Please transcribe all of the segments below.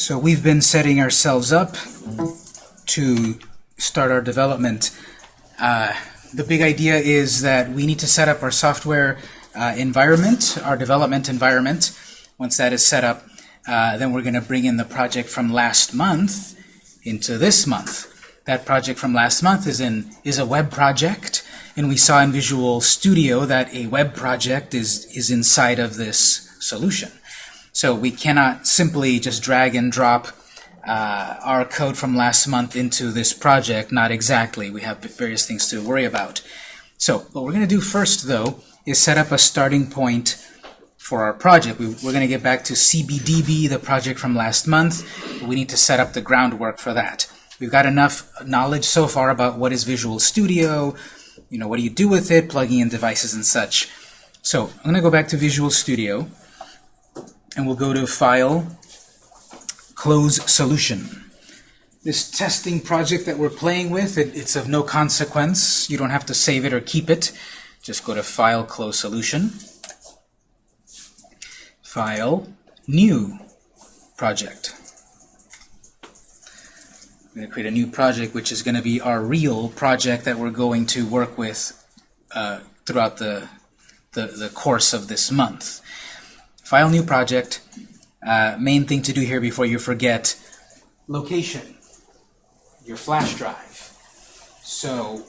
So we've been setting ourselves up to start our development. Uh, the big idea is that we need to set up our software uh, environment, our development environment. Once that is set up, uh, then we're going to bring in the project from last month into this month. That project from last month is in is a web project, and we saw in Visual Studio that a web project is is inside of this solution. So we cannot simply just drag and drop uh, our code from last month into this project. Not exactly. We have various things to worry about. So what we're going to do first, though, is set up a starting point for our project. We, are going to get back to CBDB, the project from last month. We need to set up the groundwork for that. We've got enough knowledge so far about what is Visual Studio, you know, what do you do with it, plugging in devices and such. So I'm going to go back to Visual Studio, and we'll go to File, Close Solution. This testing project that we're playing with, it, it's of no consequence. You don't have to save it or keep it. Just go to File, Close Solution. File, New Project. I'm going to create a new project, which is going to be our real project that we're going to work with uh, throughout the, the, the, course of this month. File new project. Uh, main thing to do here before you forget, location, your flash drive. So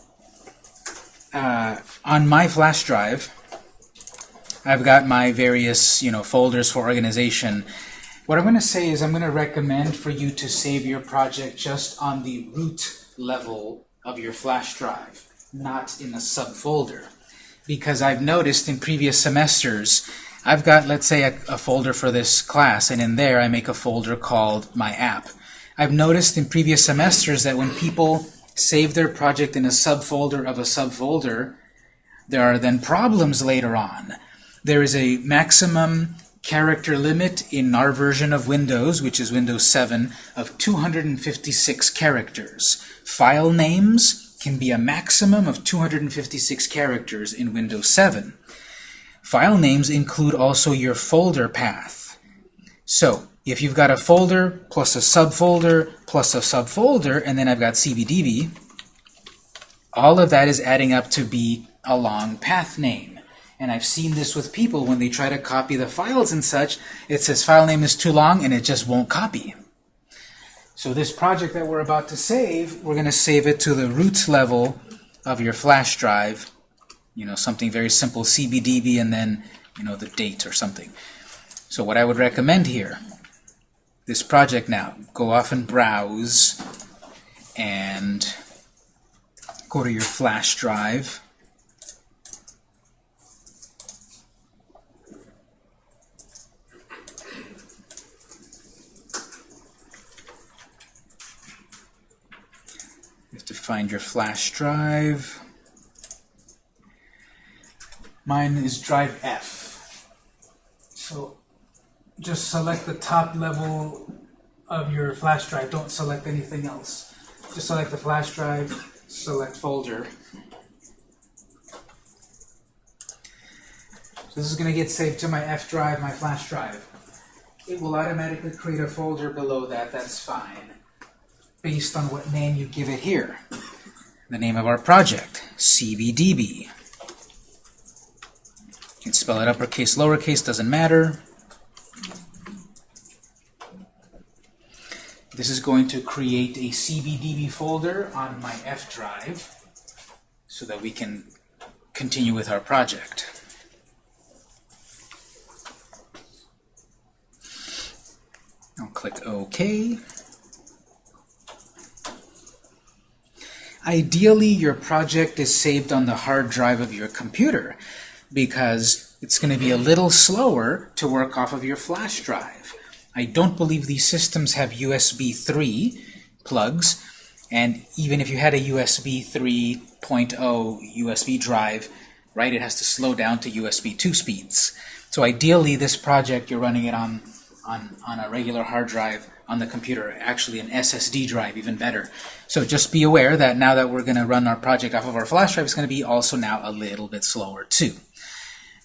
uh, on my flash drive, I've got my various you know folders for organization. What I'm going to say is I'm going to recommend for you to save your project just on the root level of your flash drive, not in a subfolder. Because I've noticed in previous semesters, I've got, let's say, a, a folder for this class, and in there I make a folder called my app. I've noticed in previous semesters that when people save their project in a subfolder of a subfolder, there are then problems later on. There is a maximum character limit in our version of Windows, which is Windows 7, of 256 characters. File names can be a maximum of 256 characters in Windows 7. File names include also your folder path. So, if you've got a folder plus a subfolder plus a subfolder, and then I've got CBDB, all of that is adding up to be a long path name. And I've seen this with people when they try to copy the files and such, it says file name is too long and it just won't copy. So this project that we're about to save, we're going to save it to the root level of your flash drive. You know, something very simple, CBDB, and then, you know, the date or something. So what I would recommend here, this project now, go off and browse and go to your flash drive You have to find your flash drive. Mine is drive F. So just select the top level of your flash drive. Don't select anything else. Just select the flash drive, select folder. So this is going to get saved to my F drive, my flash drive. It will automatically create a folder below that. That's fine based on what name you give it here. The name of our project, CBDB. You can spell it uppercase, lowercase, doesn't matter. This is going to create a CBDB folder on my F drive so that we can continue with our project. I'll click OK. Ideally, your project is saved on the hard drive of your computer because it's going to be a little slower to work off of your flash drive. I don't believe these systems have USB 3 plugs, and even if you had a USB 3.0 USB drive, right, it has to slow down to USB 2 speeds. So ideally, this project, you're running it on, on, on a regular hard drive on the computer, actually an SSD drive, even better. So just be aware that now that we're going to run our project off of our flash drive, it's going to be also now a little bit slower too.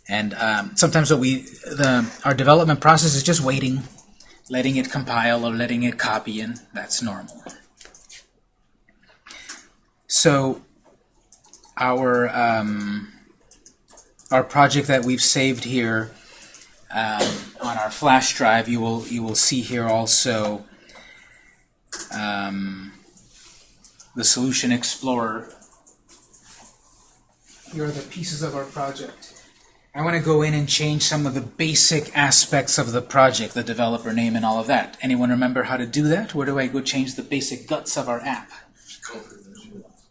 And um, sometimes what we, the, our development process is just waiting. letting it compile or letting it copy in, that's normal. So our um, our project that we've saved here um, on our flash drive, you will you will see here also um, the Solution Explorer. Here are the pieces of our project. I want to go in and change some of the basic aspects of the project, the developer name and all of that. Anyone remember how to do that? Where do I go change the basic guts of our app?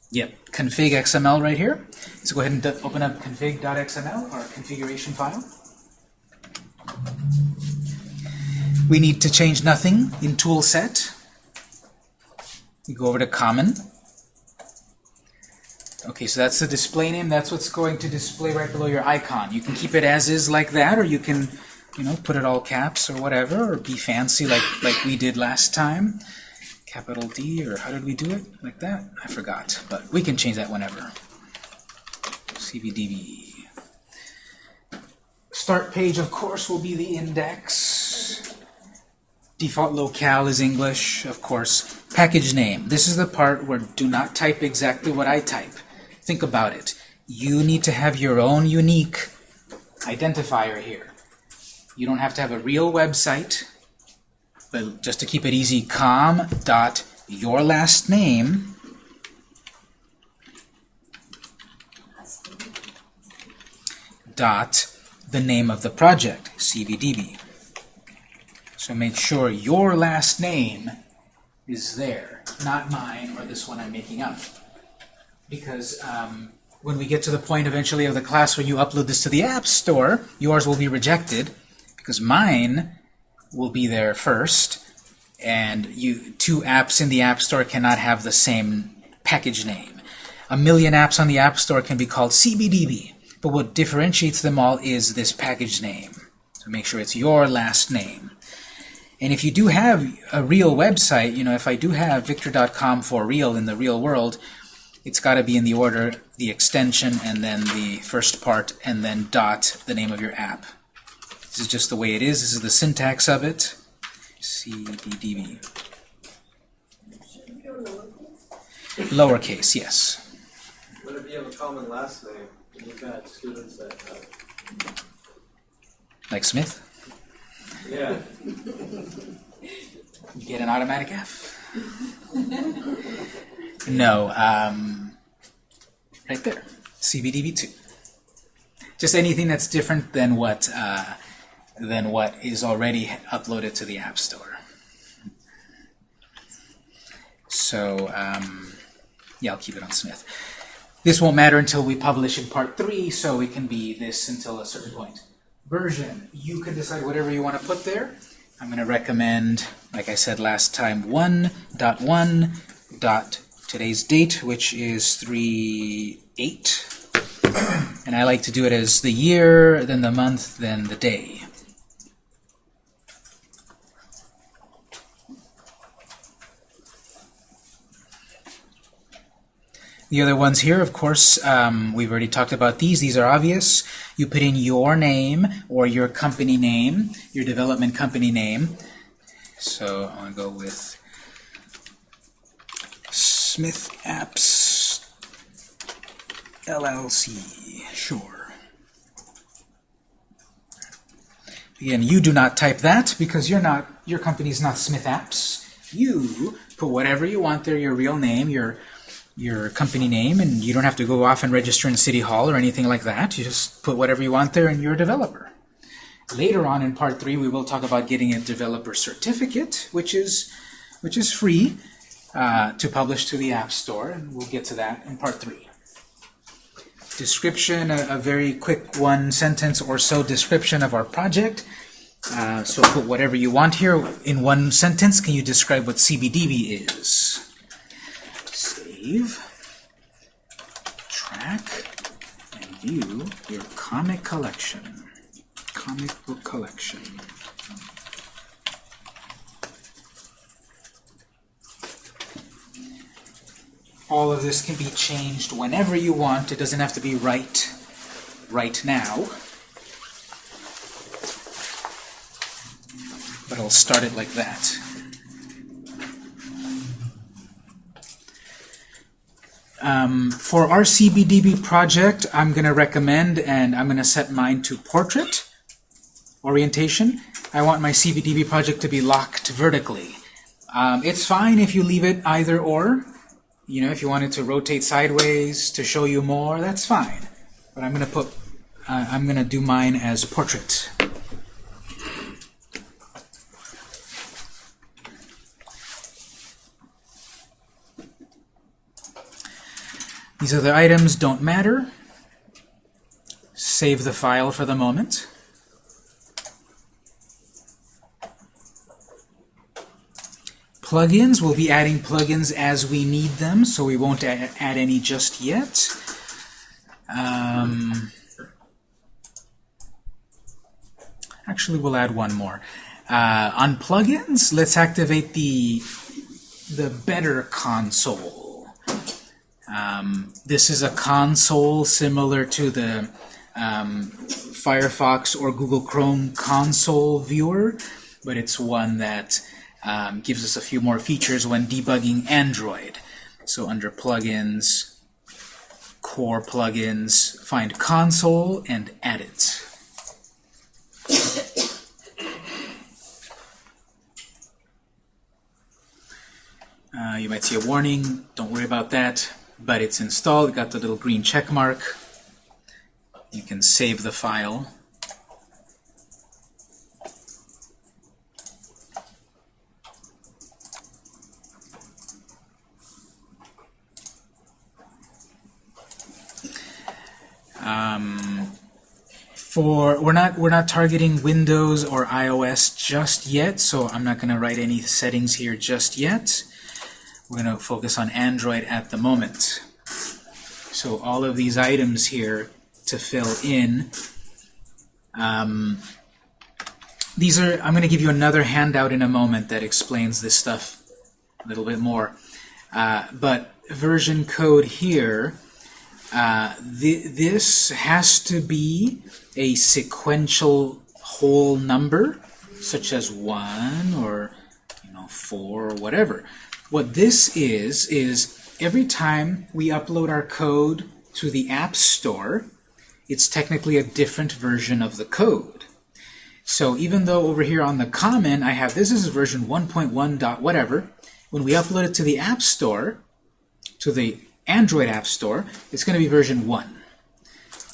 Yep, config XML right here. So go ahead and open up config.xml, our configuration file. We need to change nothing in tool set. We go over to common. Okay, so that's the display name. That's what's going to display right below your icon. You can keep it as is like that, or you can, you know, put it all caps or whatever, or be fancy like like we did last time. Capital D, or how did we do it? Like that? I forgot, but we can change that whenever. CBDB. Start page, of course, will be the index. Default locale is English, of course. Package name. This is the part where do not type exactly what I type. Think about it. You need to have your own unique identifier here. You don't have to have a real website, but just to keep it easy, com dot your last name dot the name of the project, CBDB. So make sure your last name is there, not mine or this one I'm making up. Because um, when we get to the point eventually of the class where you upload this to the App Store, yours will be rejected because mine will be there first, and you two apps in the App Store cannot have the same package name. A million apps on the App Store can be called CBDB, but what differentiates them all is this package name. So make sure it's your last name. And if you do have a real website, you know, if I do have victor.com for real in the real world, it's got to be in the order, the extension, and then the first part, and then dot, the name of your app. This is just the way it is. This is the syntax of it. CBDB. Lowercase, yes. What if you have a common last name? You've got students that have. Like Smith? Yeah. You get an automatic F. no, um, right there, CBDB2. Just anything that's different than what uh, than what is already uploaded to the App Store. So, um, yeah, I'll keep it on Smith. This won't matter until we publish in part three, so it can be this until a certain point. Version, you can decide whatever you want to put there. I'm going to recommend, like I said last time, 1.1. today's date, which is 3-8. And I like to do it as the year, then the month, then the day. The other ones here, of course, um, we've already talked about these. These are obvious. You put in your name or your company name, your development company name. So to go with Smith Apps LLC. Sure. Again, you do not type that because you're not your company's not Smith Apps. You put whatever you want there, your real name, your your company name, and you don't have to go off and register in City Hall or anything like that. You just put whatever you want there, and you're a developer. Later on in part three, we will talk about getting a developer certificate, which is which is free uh, to publish to the App Store, and we'll get to that in part three. Description, a, a very quick one sentence or so description of our project. Uh, so put whatever you want here in one sentence. Can you describe what CBDB is? Save, track, and view your comic collection. Comic book collection. All of this can be changed whenever you want. It doesn't have to be right right now. but I'll start it like that. Um, for our CBDB project, I'm going to recommend, and I'm going to set mine to portrait orientation. I want my CBDB project to be locked vertically. Um, it's fine if you leave it either or. You know, if you wanted to rotate sideways to show you more, that's fine. But I'm going to put, uh, I'm going to do mine as portrait. These other items don't matter. Save the file for the moment. Plugins, we'll be adding plugins as we need them, so we won't add, any just yet. Um, actually, we'll add one more. Uh, on plugins, let's activate the the Better console. Um, this is a console similar to the um, Firefox or Google Chrome console viewer, but it's one that um, gives us a few more features when debugging Android. So under plugins, core plugins, find console and add it. Uh, you might see a warning, don't worry about that, but it's installed, got the little green check mark. You can save the file. Um, for we're not we're not targeting Windows or iOS just yet, so I'm not going to write any settings here just yet. We're going to focus on Android at the moment. So all of these items here to fill in. Um, these are I'm going to give you another handout in a moment that explains this stuff a little bit more. Uh, but version code here uh, th this has to be a sequential whole number, such as 1 or you know 4 or whatever. What this is, is every time we upload our code to the App Store, it's technically a different version of the code. So even though over here on the comment I have this is version 1.1 dot whatever, when we upload it to the App Store, to the Android App Store, it's going to be version 1.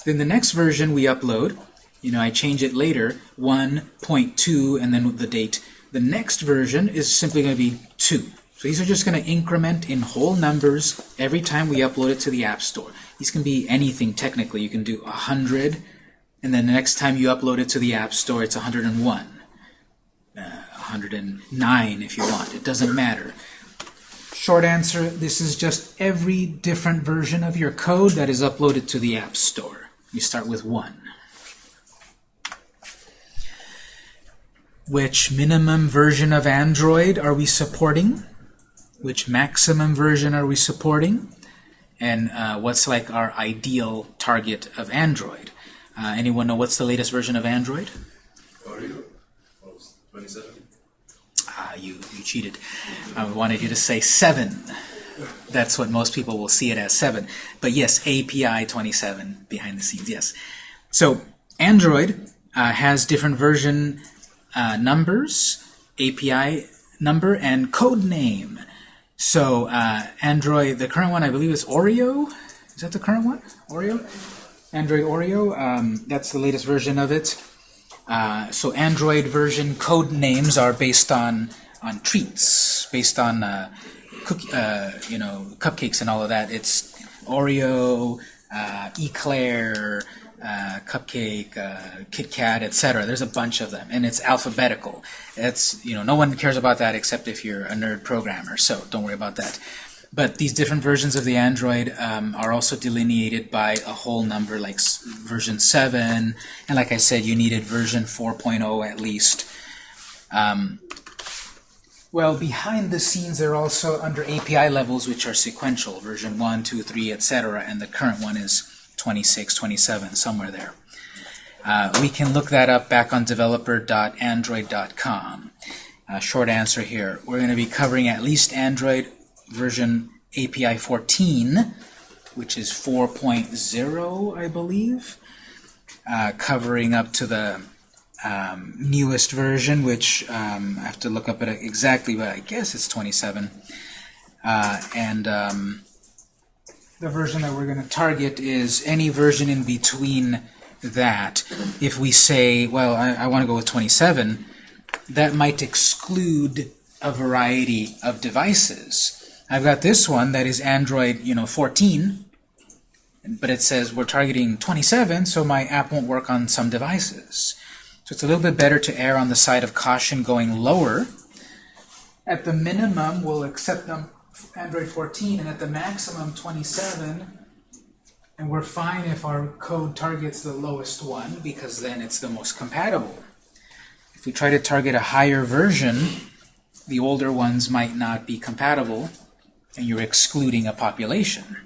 Then the next version we upload, you know, I change it later, 1.2 and then the date. The next version is simply going to be 2. So these are just going to increment in whole numbers every time we upload it to the App Store. These can be anything technically. You can do 100, and then the next time you upload it to the App Store, it's 101. Uh, 109 if you want. It doesn't matter. Short answer, this is just every different version of your code that is uploaded to the App Store. You start with one. Which minimum version of Android are we supporting? Which maximum version are we supporting? And uh, what's like our ideal target of Android? Uh, anyone know what's the latest version of Android? 27? Ah, you, you cheated. I wanted you to say 7. That's what most people will see it as 7. But yes, API 27 behind the scenes, yes. So Android uh, has different version uh, numbers, API number, and code name. So uh, Android, the current one I believe is Oreo. Is that the current one? Oreo? Android Oreo. Um, that's the latest version of it. Uh, so Android version code names are based on on treats, based on uh, cookie, uh, you know, cupcakes and all of that. It's Oreo, uh, Eclair, uh, Cupcake, Kit Kat, etc. There's a bunch of them, and it's alphabetical. It's you know, no one cares about that except if you're a nerd programmer. So don't worry about that. But these different versions of the Android um, are also delineated by a whole number, like version 7, and like I said, you needed version 4.0 at least. Um, well, behind the scenes, they're also under API levels, which are sequential, version 1, 2, 3, etc., and the current one is 26, 27, somewhere there. Uh, we can look that up back on developer.android.com. Uh, short answer here. We're going to be covering at least Android version API 14, which is 4.0, I believe, uh, covering up to the um, newest version, which um, I have to look up it exactly, but I guess it's 27. Uh, and um, the version that we're going to target is any version in between that. If we say, well, I, I want to go with 27, that might exclude a variety of devices. I've got this one that is Android, you know, 14, but it says we're targeting 27, so my app won't work on some devices. So it's a little bit better to err on the side of caution going lower. At the minimum, we'll accept them Android 14, and at the maximum 27, and we're fine if our code targets the lowest one, because then it's the most compatible. If we try to target a higher version, the older ones might not be compatible, and you're excluding a population.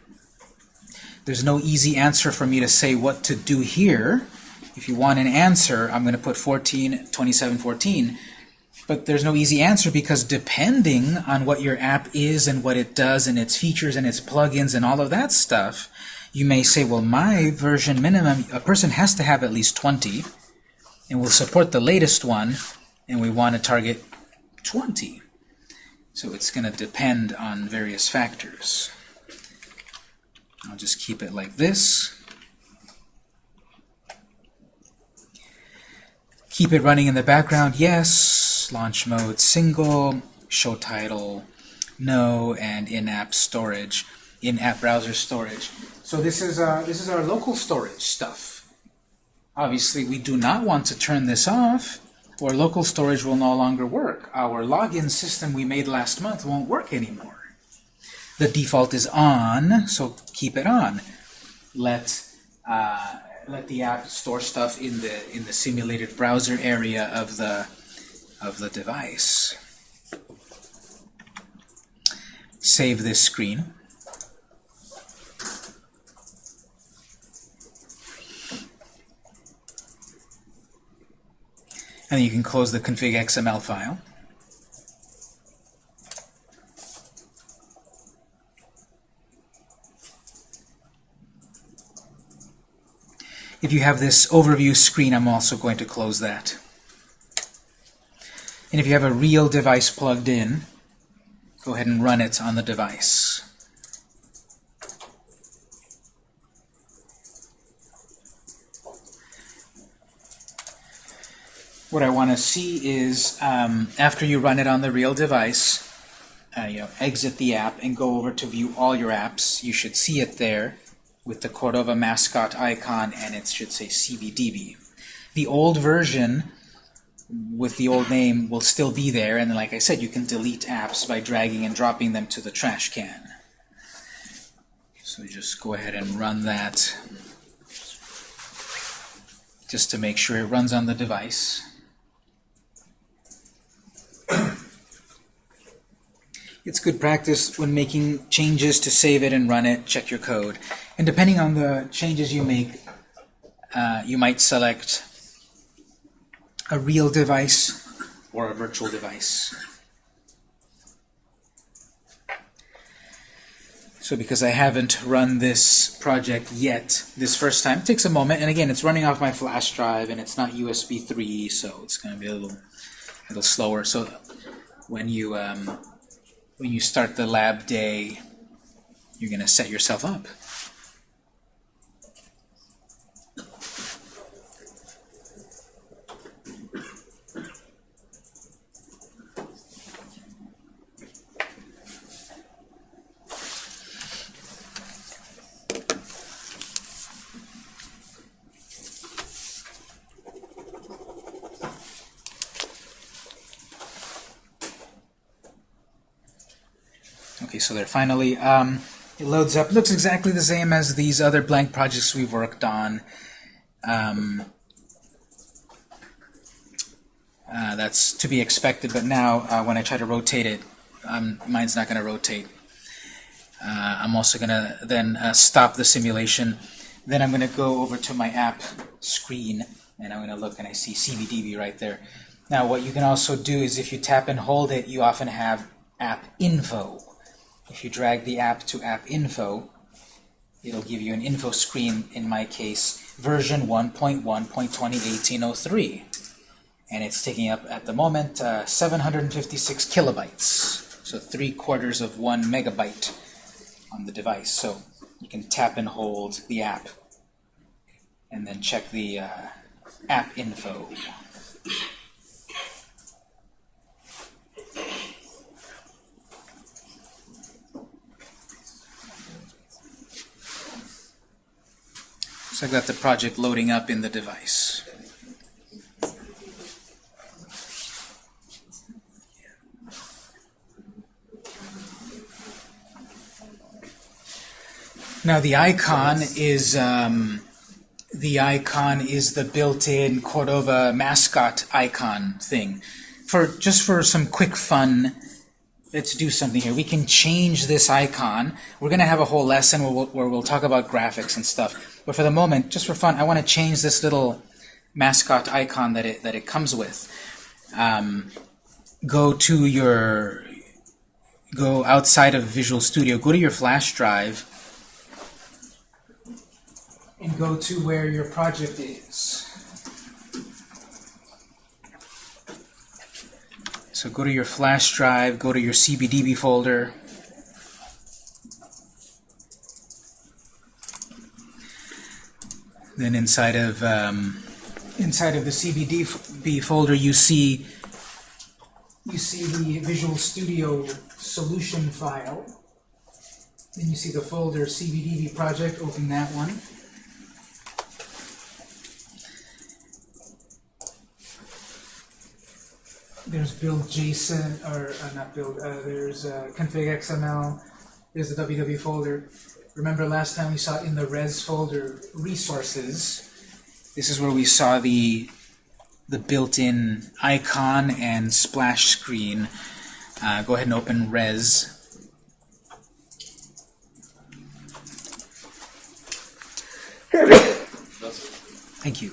There's no easy answer for me to say what to do here. If you want an answer, I'm going to put 14, 27, 14. But there's no easy answer because depending on what your app is and what it does and its features and its plugins and all of that stuff, you may say, well, my version minimum, a person has to have at least 20, and we'll support the latest one, and we want to target 20. So it's going to depend on various factors. I'll just keep it like this. Keep it running in the background, yes. Launch mode, single. Show title, no. And in-app storage, in-app browser storage. So this is, uh, this is our local storage stuff. Obviously, we do not want to turn this off, or local storage will no longer work. Our login system we made last month won't work anymore. The default is on, so keep it on. Let uh, let the app store stuff in the in the simulated browser area of the of the device. Save this screen. And you can close the config XML file. If you have this overview screen, I'm also going to close that. And if you have a real device plugged in, go ahead and run it on the device. What I want to see is, um, after you run it on the real device, uh, you know, exit the app and go over to view all your apps. You should see it there with the Cordova mascot icon, and it should say CBDB. The old version with the old name will still be there, and like I said, you can delete apps by dragging and dropping them to the trash can. So just go ahead and run that just to make sure it runs on the device. It's good practice when making changes to save it and run it, check your code. And depending on the changes you make, uh, you might select a real device or a virtual device. So because I haven't run this project yet this first time, it takes a moment. And again, it's running off my flash drive, and it's not USB 3, so it's going to be a little, a little slower. So when you um, when you start the lab day, you're going to set yourself up. Okay, so there finally um, it loads up. looks exactly the same as these other blank projects we've worked on. Um, uh, that's to be expected, but now uh, when I try to rotate it, um, mine's not going to rotate. Uh, I'm also going to then uh, stop the simulation. Then I'm going to go over to my app screen, and I'm going to look and I see CBDB right there. Now what you can also do is if you tap and hold it, you often have app info. If you drag the app to app info, it'll give you an info screen, in my case, version 1.1.201803. And it's taking up, at the moment, uh, 756 kilobytes. So three quarters of one megabyte on the device. So you can tap and hold the app and then check the uh, app info. So I've got the project loading up in the device. Now the icon is um, the icon is the built-in Cordova mascot icon thing. For just for some quick fun, let's do something here. We can change this icon. We're going to have a whole lesson where we'll, where we'll talk about graphics and stuff. But for the moment, just for fun, I want to change this little mascot icon that it that it comes with. Um, go to your go outside of Visual Studio. Go to your flash drive and go to where your project is. So go to your flash drive, go to your CBDB folder. Then inside of um, inside of the CBDB folder, you see you see the Visual Studio solution file. Then you see the folder CBDB project. Open that one. there's build JSON, or uh, not build, uh, there's uh, config XML, there's the WW folder. Remember last time we saw in the res folder resources, this is where we saw the the built-in icon and splash screen. Uh, go ahead and open res. Thank you.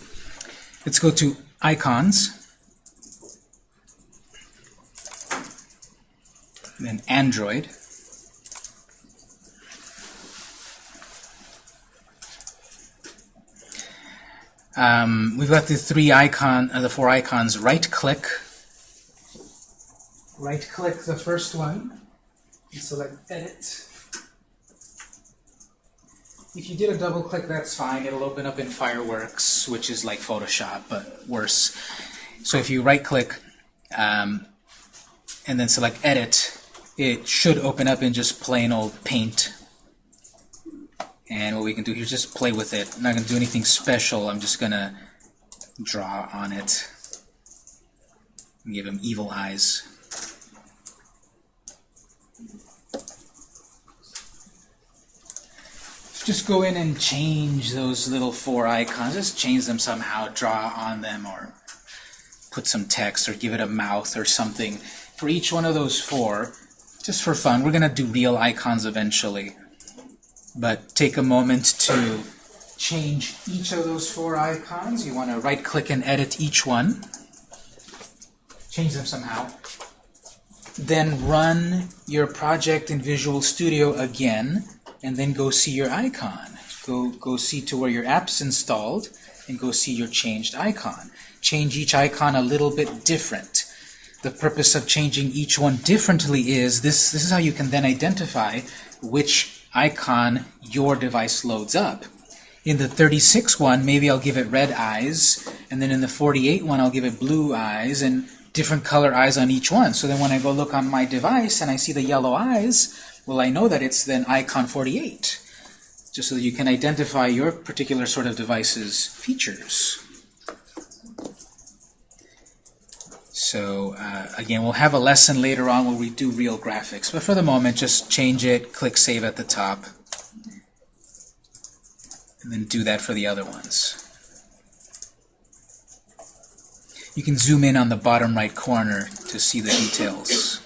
Let's go to icons. then Android. Um, we've got the three icon, uh, the four icons. Right click. Right click the first one and select Edit. If you did a double click, that's fine. It'll open up in Fireworks, which is like Photoshop, but worse. So if you right click um, and then select Edit, it should open up in just plain old paint. And what we can do here is just play with it. I'm not going to do anything special. I'm just going to draw on it. Give him evil eyes. Just go in and change those little four icons. Just change them somehow. Draw on them or put some text or give it a mouth or something. For each one of those four, just for fun, we're going to do real icons eventually. But take a moment to change each of those four icons. You want to right-click and edit each one. Change them somehow. Then run your project in Visual Studio again, and then go see your icon. Go, go see to where your app's installed, and go see your changed icon. Change each icon a little bit different the purpose of changing each one differently is this, this is how you can then identify which icon your device loads up. In the 36 one, maybe I'll give it red eyes, and then in the 48 one, I'll give it blue eyes, and different color eyes on each one. So then when I go look on my device and I see the yellow eyes, well, I know that it's then icon 48, just so that you can identify your particular sort of device's features. So uh, again, we'll have a lesson later on where we do real graphics. But for the moment, just change it, click Save at the top, and then do that for the other ones. You can zoom in on the bottom right corner to see the details.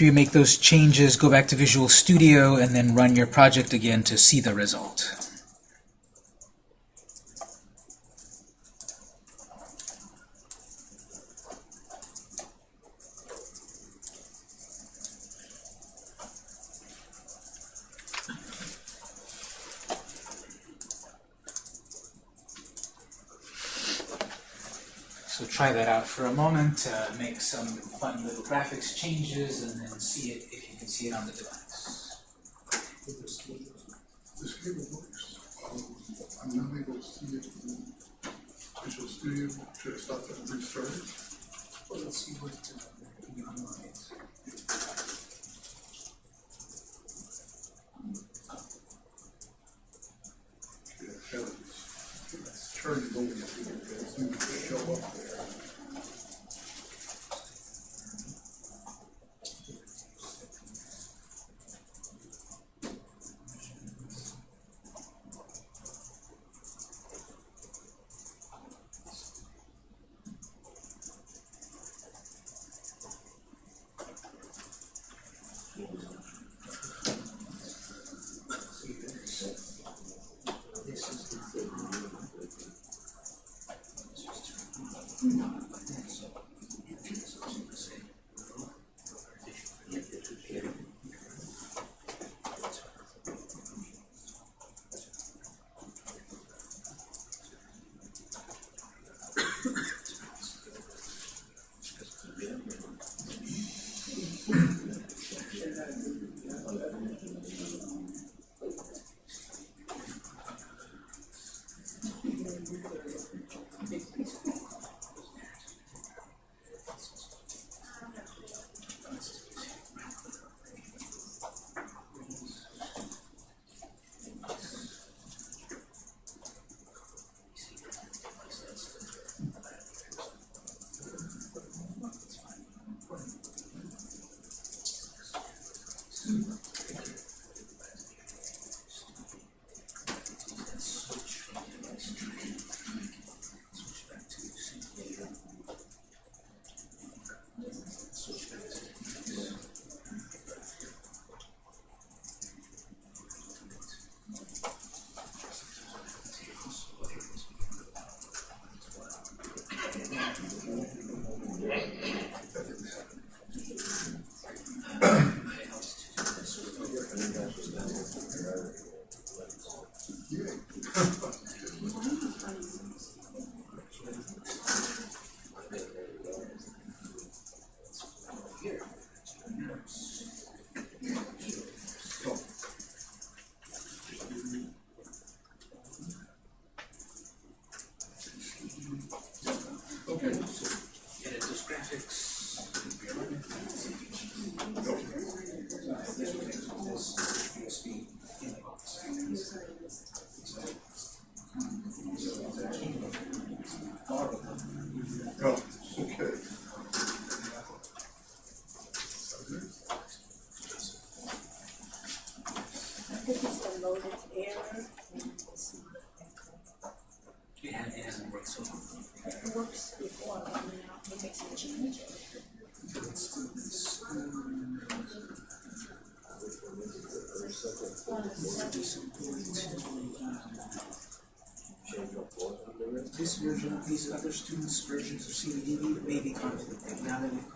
After you make those changes, go back to Visual Studio and then run your project again to see the result. So try that out for a moment, uh, make some fun little graphics changes, and then see it if you can see it on the device.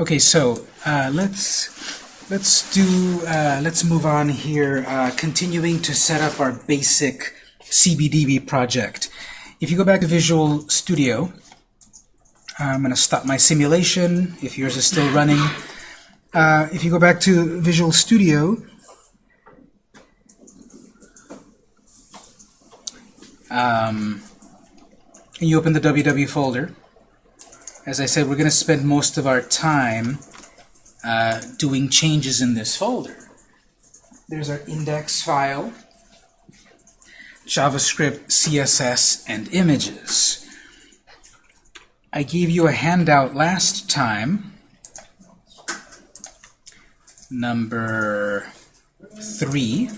Okay, so uh, let's let's do uh, let's move on here, uh, continuing to set up our basic CBDB project. If you go back to Visual Studio, I'm going to stop my simulation. If yours is still running, uh, if you go back to Visual Studio, um, and you open the www folder. As I said, we're going to spend most of our time uh, doing changes in this folder. There's our index file, JavaScript, CSS, and images. I gave you a handout last time, number three.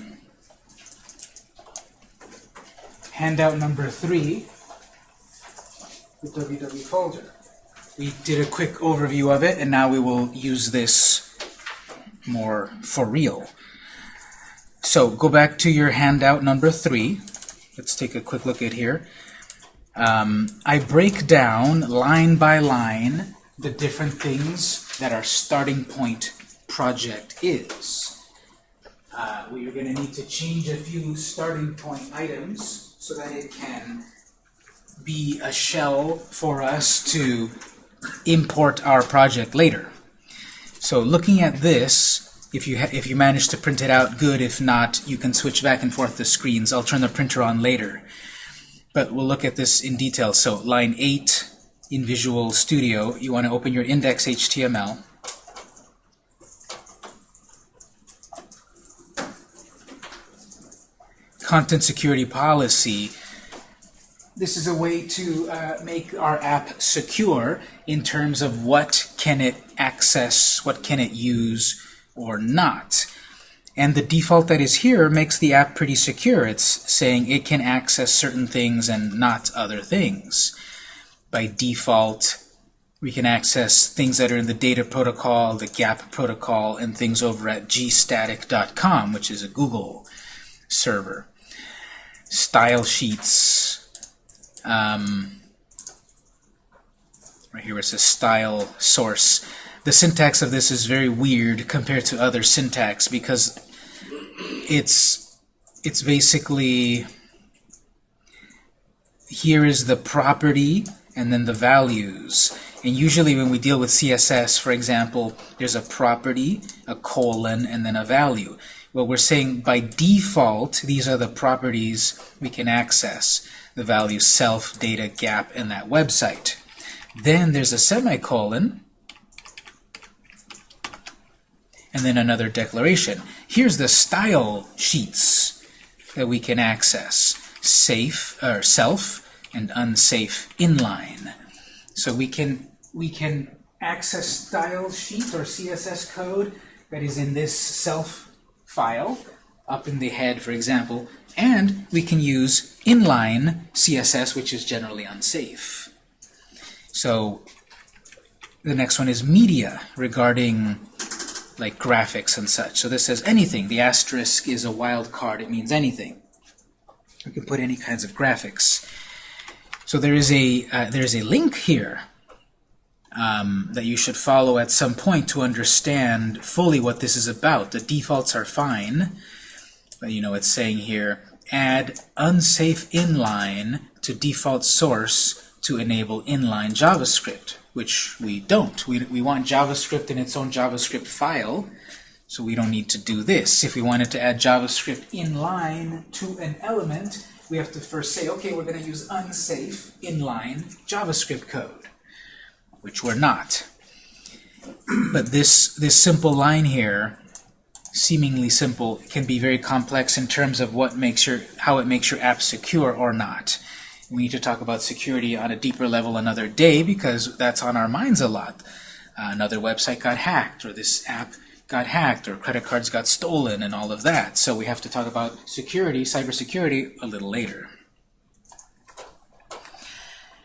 Handout number three, the www folder. We did a quick overview of it, and now we will use this more for real. So go back to your handout number three. Let's take a quick look at here. Um, I break down line by line the different things that our starting point project is. Uh, we are going to need to change a few starting point items so that it can be a shell for us to import our project later. So looking at this, if you if you manage to print it out, good. If not, you can switch back and forth the screens. I'll turn the printer on later. But we'll look at this in detail. So line 8 in Visual Studio, you want to open your index.html. Content security policy this is a way to uh, make our app secure in terms of what can it access, what can it use or not. And the default that is here makes the app pretty secure. It's saying it can access certain things and not other things. By default, we can access things that are in the data protocol, the GAP protocol, and things over at gstatic.com, which is a Google server. Style sheets, um, right here it says style source. The syntax of this is very weird compared to other syntax because it's it's basically here is the property and then the values. And usually when we deal with CSS, for example, there's a property, a colon, and then a value. Well, we're saying by default, these are the properties we can access the value self, data, gap, and that website. Then there's a semicolon, and then another declaration. Here's the style sheets that we can access. Safe, or self, and unsafe inline. So we can we can access style sheet or CSS code that is in this self file up in the head, for example, and we can use inline CSS, which is generally unsafe. So the next one is media regarding like graphics and such. So this says anything. The asterisk is a wild card. It means anything. You can put any kinds of graphics. So there is a uh, there is a link here um, that you should follow at some point to understand fully what this is about. The defaults are fine, but you know it's saying here add unsafe inline to default source to enable inline JavaScript, which we don't. We, we want JavaScript in its own JavaScript file, so we don't need to do this. If we wanted to add JavaScript inline to an element, we have to first say, okay, we're going to use unsafe inline JavaScript code, which we're not. But this, this simple line here, seemingly simple, can be very complex in terms of what makes your, how it makes your app secure or not. We need to talk about security on a deeper level another day because that's on our minds a lot. Uh, another website got hacked, or this app got hacked, or credit cards got stolen, and all of that. So we have to talk about security, cybersecurity, a little later.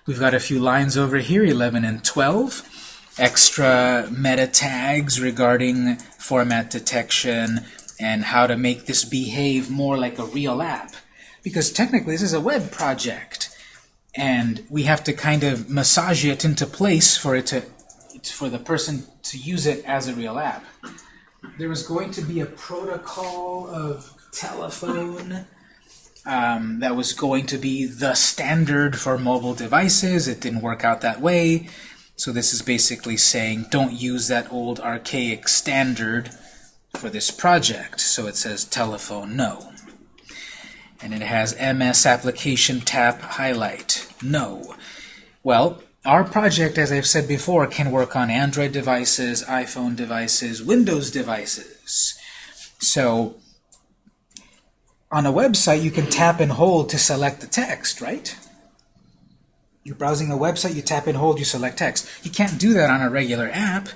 We've got a few lines over here, 11 and 12. Extra meta tags regarding format detection and how to make this behave more like a real app. Because technically this is a web project and we have to kind of massage it into place for it to for the person to use it as a real app. There was going to be a protocol of telephone um, that was going to be the standard for mobile devices. It didn't work out that way. So this is basically saying don't use that old archaic standard for this project. So it says telephone no. And it has MS application tap highlight no. Well, our project, as I've said before, can work on Android devices, iPhone devices, Windows devices. So on a website, you can tap and hold to select the text, right? You're browsing a website, you tap and hold, you select text. You can't do that on a regular app.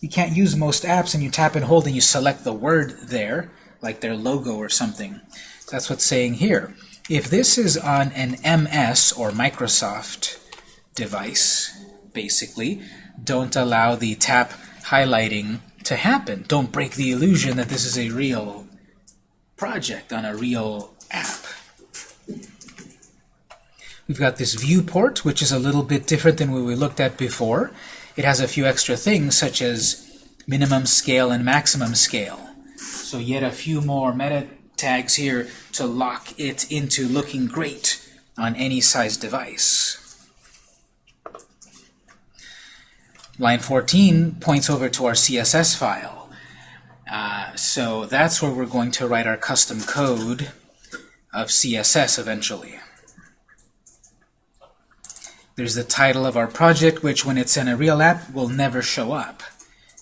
You can't use most apps and you tap and hold and you select the word there, like their logo or something. That's what's saying here. If this is on an MS or Microsoft device, basically, don't allow the tap highlighting to happen. Don't break the illusion that this is a real project on a real app. We've got this viewport, which is a little bit different than what we looked at before. It has a few extra things, such as minimum scale and maximum scale. So yet a few more meta tags here to lock it into looking great on any size device. Line 14 points over to our CSS file. Uh, so that's where we're going to write our custom code of CSS eventually. There's the title of our project, which when it's in a real app will never show up.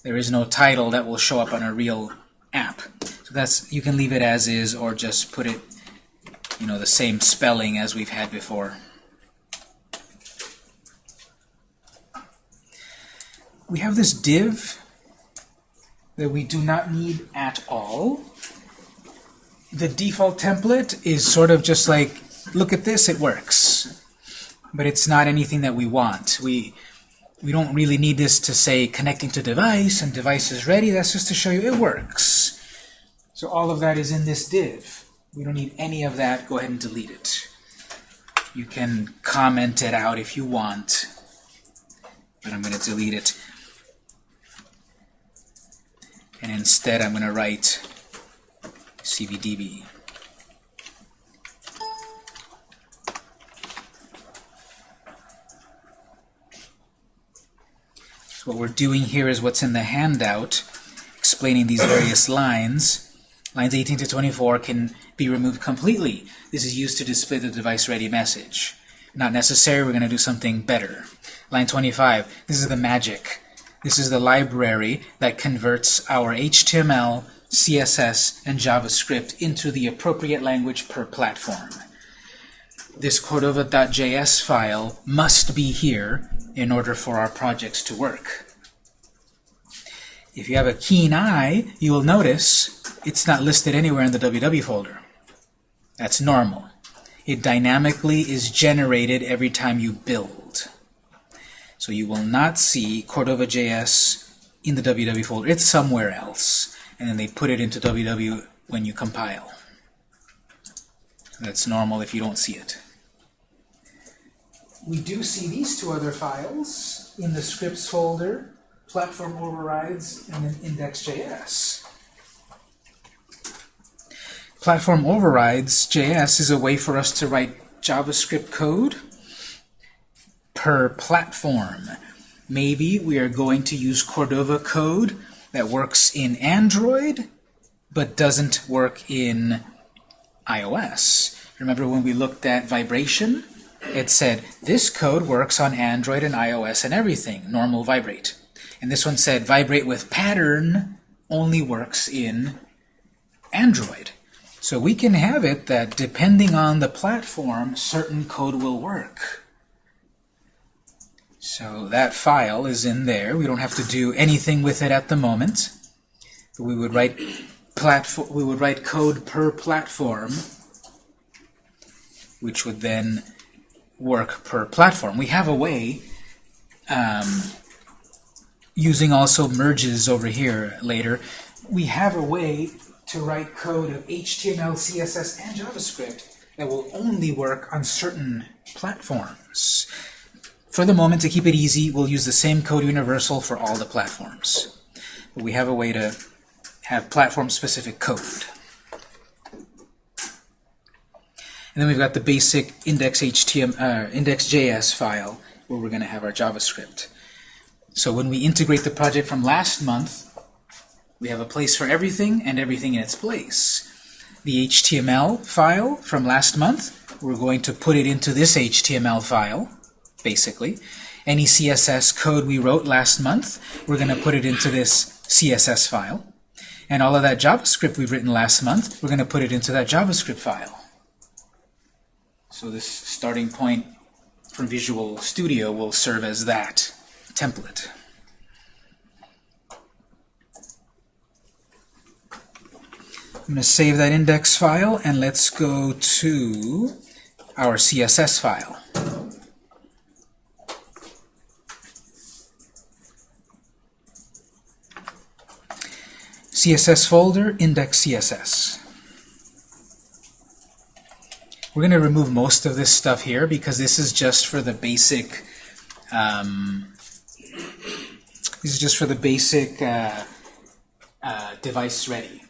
There is no title that will show up on a real app. So that's you can leave it as is or just put it you know the same spelling as we've had before. We have this div that we do not need at all. The default template is sort of just like, look at this, it works. But it's not anything that we want. We we don't really need this to say connecting to device and device is ready. That's just to show you it works. So all of that is in this div. We don't need any of that. Go ahead and delete it. You can comment it out if you want, but I'm going to delete it. And instead, I'm going to write CBDB. So what we're doing here is what's in the handout, explaining these various lines. Lines 18 to 24 can be removed completely. This is used to display the device-ready message. Not necessary, we're going to do something better. Line 25, this is the magic. This is the library that converts our HTML, CSS, and JavaScript into the appropriate language per platform. This Cordova.js file must be here in order for our projects to work. If you have a keen eye, you will notice it's not listed anywhere in the www folder. That's normal. It dynamically is generated every time you build. So you will not see Cordova.js in the www folder. It's somewhere else. And then they put it into www when you compile. That's normal if you don't see it. We do see these two other files in the scripts folder, platform overrides, and then index.js. Platform overrides JS is a way for us to write JavaScript code per platform. Maybe we are going to use Cordova code that works in Android but doesn't work in iOS. Remember when we looked at vibration? It said, this code works on Android and iOS and everything, normal vibrate. And this one said, vibrate with pattern only works in Android. So we can have it that depending on the platform, certain code will work. So that file is in there. We don't have to do anything with it at the moment. We would write platform we would write code per platform which would then work per platform. We have a way um, using also merges over here later. We have a way to write code of HTML, CSS, and JavaScript that will only work on certain platforms. For the moment, to keep it easy, we'll use the same code universal for all the platforms. But we have a way to have platform-specific code. And then we've got the basic index.html, uh, index.js file where we're going to have our JavaScript. So when we integrate the project from last month, we have a place for everything and everything in its place. The HTML file from last month, we're going to put it into this HTML file, basically. Any CSS code we wrote last month, we're going to put it into this CSS file. And all of that JavaScript we've written last month, we're going to put it into that JavaScript file. So this starting point from Visual Studio will serve as that template. I'm going to save that index file and let's go to our CSS file. CSS folder, index CSS. We're going to remove most of this stuff here because this is just for the basic um, this is just for the basic uh, uh, device ready.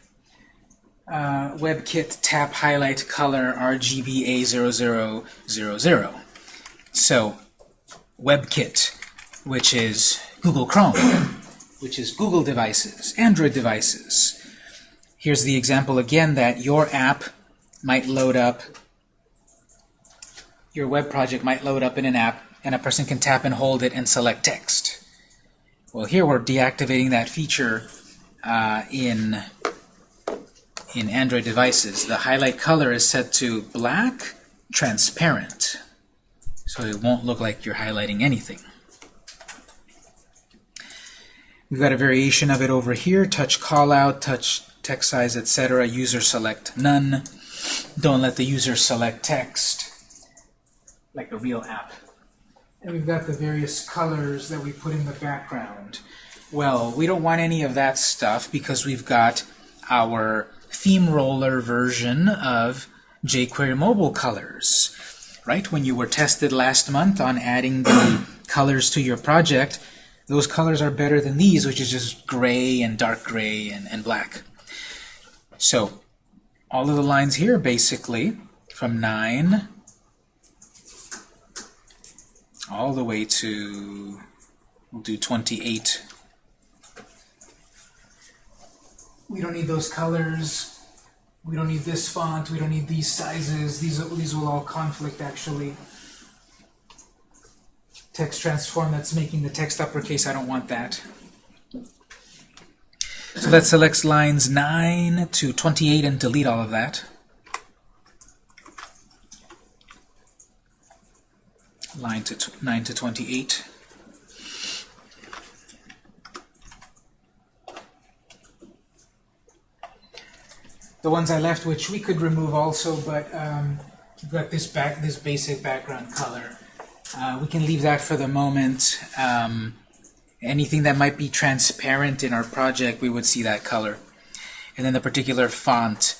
Uh, WebKit tap highlight color RGB A0000. So WebKit, which is Google Chrome, which is Google devices, Android devices. Here's the example again that your app might load up, your web project might load up in an app, and a person can tap and hold it and select text. Well, here we're deactivating that feature uh, in, in Android devices. The highlight color is set to black, transparent, so it won't look like you're highlighting anything. We've got a variation of it over here, touch callout, touch text size, etc. User select none. Don't let the user select text, like a real app. And we've got the various colors that we put in the background. Well, we don't want any of that stuff because we've got our ThemeRoller version of jQuery mobile colors. Right? When you were tested last month on adding the colors to your project, those colors are better than these, which is just gray and dark gray and, and black. So all of the lines here, basically, from 9 all the way to, we'll do 28. We don't need those colors. We don't need this font. We don't need these sizes. These, these will all conflict, actually. Text transform, that's making the text uppercase. I don't want that. So that selects lines 9 to 28 and delete all of that. line to 9 to 28. The ones I left, which we could remove also, but um, we've got this back, this basic background color. Uh, we can leave that for the moment. Um, Anything that might be transparent in our project, we would see that color. And then the particular font,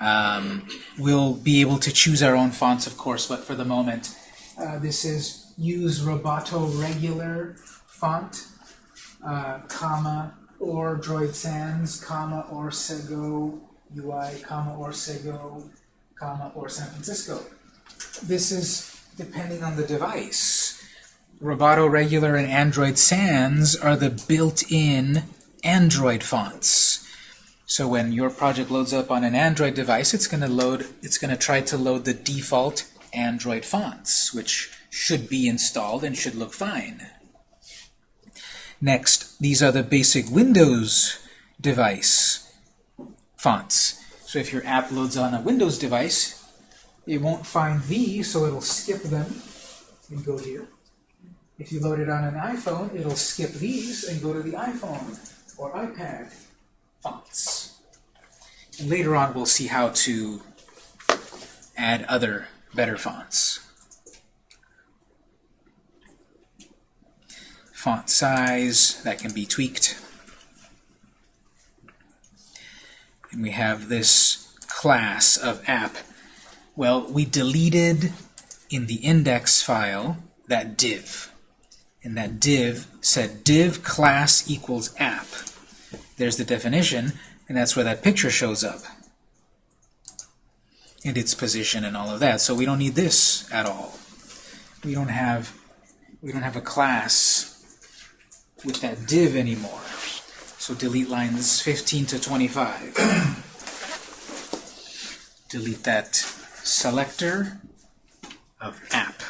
um, we'll be able to choose our own fonts, of course, but for the moment, uh, this is use Roboto regular font, uh, comma, or Droid Sans, comma, or Segoe UI, comma, or Segoe, comma, or San Francisco. This is depending on the device. Roboto Regular and Android Sans are the built-in Android fonts. So when your project loads up on an Android device, it's going to load. It's going to try to load the default Android fonts, which should be installed and should look fine. Next, these are the basic Windows device fonts. So if your app loads on a Windows device, it won't find these, so it'll skip them and go here. If you load it on an iPhone, it'll skip these and go to the iPhone or iPad fonts. And later on, we'll see how to add other better fonts. Font size, that can be tweaked. And we have this class of app. Well, we deleted in the index file that div. And that div said div class equals app. There's the definition, and that's where that picture shows up. And its position and all of that. So we don't need this at all. We don't have we don't have a class with that div anymore. So delete lines 15 to 25. delete that selector of app.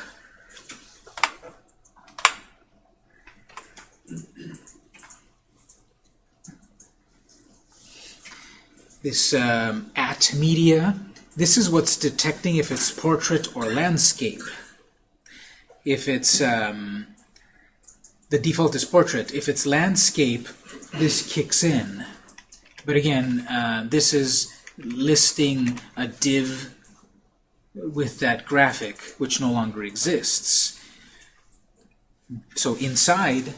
This um, at media, this is what's detecting if it's portrait or landscape. If it's um, the default is portrait. If it's landscape, this kicks in. But again, uh, this is listing a div with that graphic, which no longer exists. So inside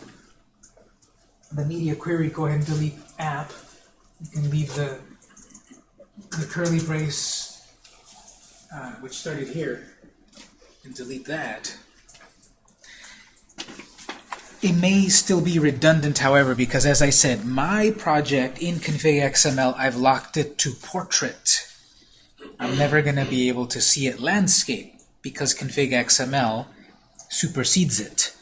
the media query, go ahead and delete app. You can leave the, the curly brace, uh, which started here, and delete that. It may still be redundant, however, because as I said, my project in config XML, I've locked it to portrait. I'm never going to be able to see it landscape because config XML supersedes it.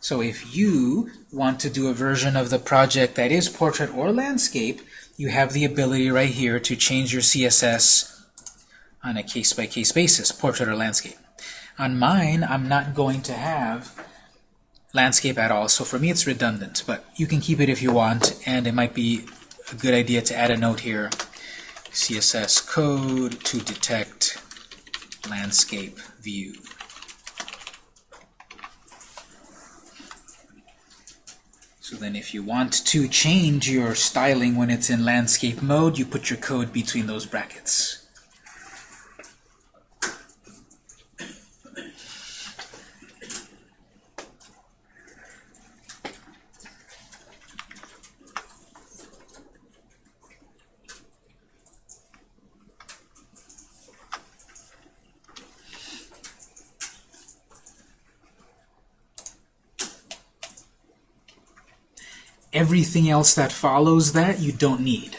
So if you want to do a version of the project that is portrait or landscape, you have the ability right here to change your CSS on a case-by-case -case basis, portrait or landscape. On mine, I'm not going to have landscape at all, so for me it's redundant, but you can keep it if you want, and it might be a good idea to add a note here. CSS code to detect landscape view. So then if you want to change your styling when it's in landscape mode, you put your code between those brackets. Everything else that follows that you don't need.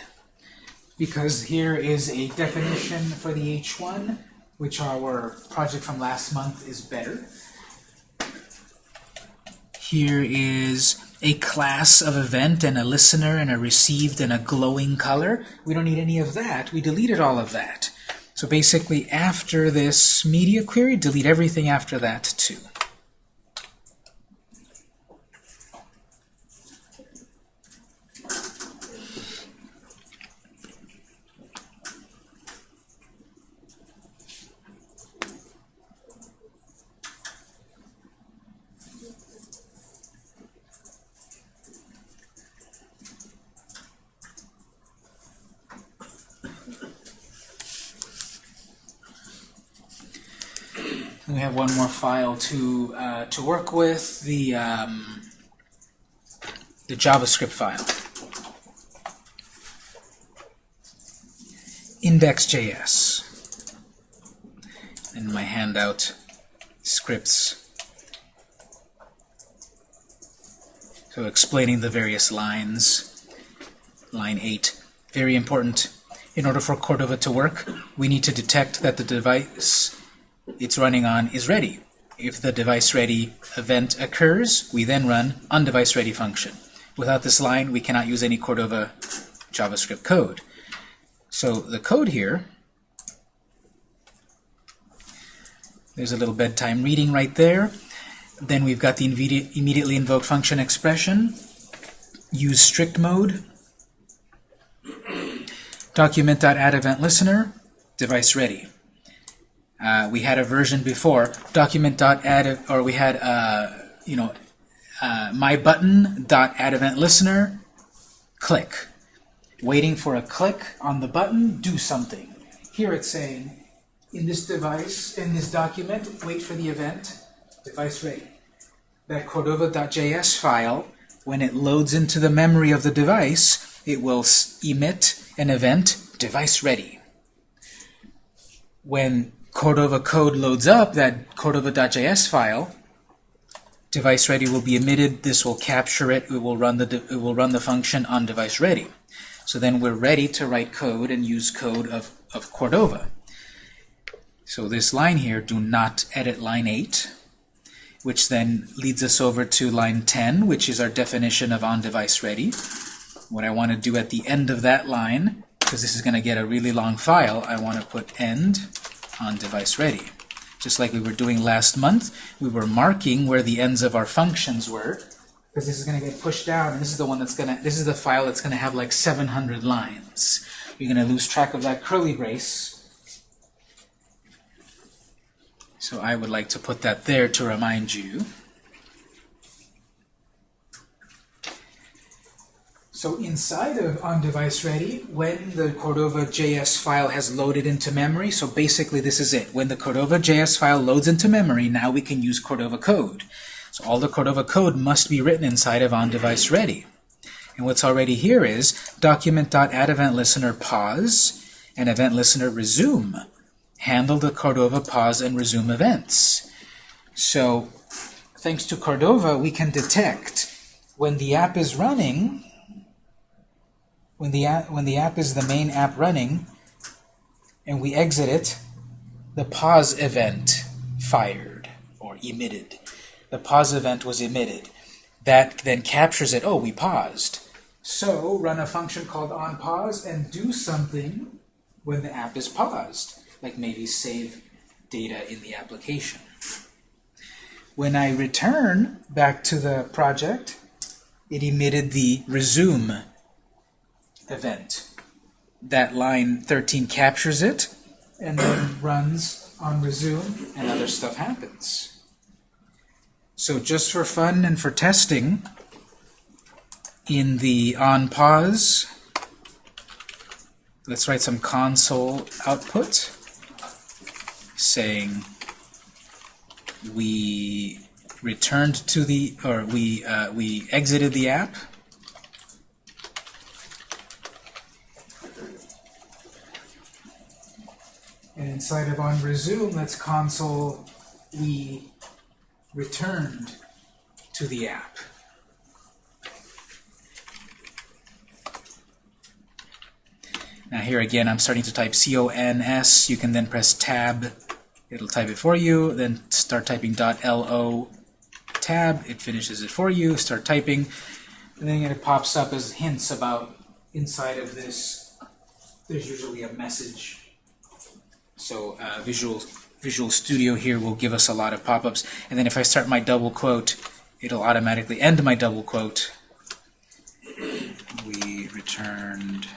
Because here is a definition for the H1, which our project from last month is better. Here is a class of event and a listener and a received and a glowing color. We don't need any of that. We deleted all of that. So basically, after this media query, delete everything after that too. We have one more file to uh, to work with. The um, the JavaScript file. index.js. In my handout, scripts. So explaining the various lines. Line 8, very important. In order for Cordova to work, we need to detect that the device it's running on is ready. If the device ready event occurs, we then run onDeviceReady ready function. Without this line, we cannot use any Cordova JavaScript code. So the code here, there's a little bedtime reading right there. Then we've got the immediately invoked function expression. Use strict mode. Document.addEventListener, device ready. Uh, we had a version before, document.add, or we had, uh, you know, uh, my button.addEventListener, click waiting for a click on the button, do something. Here it's saying, in this device, in this document, wait for the event, device ready. That Cordova.js file, when it loads into the memory of the device, it will emit an event, device ready. When Cordova code loads up that Cordova.js file, device ready will be emitted. This will capture it. It will run the it will run the function on device ready. So then we're ready to write code and use code of, of Cordova. So this line here, do not edit line 8, which then leads us over to line 10, which is our definition of on-device ready. What I want to do at the end of that line, because this is going to get a really long file, I want to put end on-device ready. Just like we were doing last month, we were marking where the ends of our functions were, because this is going to get pushed down, and this is the one that's going to, this is the file that's going to have like 700 lines. You're going to lose track of that curly brace. So I would like to put that there to remind you. So inside of on-device ready, when the Cordova JS file has loaded into memory, so basically this is it. When the Cordova JS file loads into memory, now we can use Cordova code. So all the Cordova code must be written inside of on-device ready. And what's already here is document.addEventListener pause and event listener resume. Handle the Cordova pause and resume events. So thanks to Cordova, we can detect when the app is running, when the app, when the app is the main app running, and we exit it, the pause event fired or emitted the pause event was emitted. That then captures it, oh, we paused. So run a function called onPause and do something when the app is paused, like maybe save data in the application. When I return back to the project, it emitted the resume event. That line 13 captures it and then runs on resume and other stuff happens. So just for fun and for testing, in the on pause, let's write some console output saying we returned to the, or we, uh, we exited the app. And inside of on resume, let's console we returned to the app. Now here again, I'm starting to type CONS. You can then press Tab. It'll type it for you. Then start typing .lo tab. It finishes it for you. Start typing. And then it pops up as hints about inside of this. There's usually a message. So uh, visual Visual Studio here will give us a lot of pop-ups. And then if I start my double quote, it'll automatically end my double quote. We returned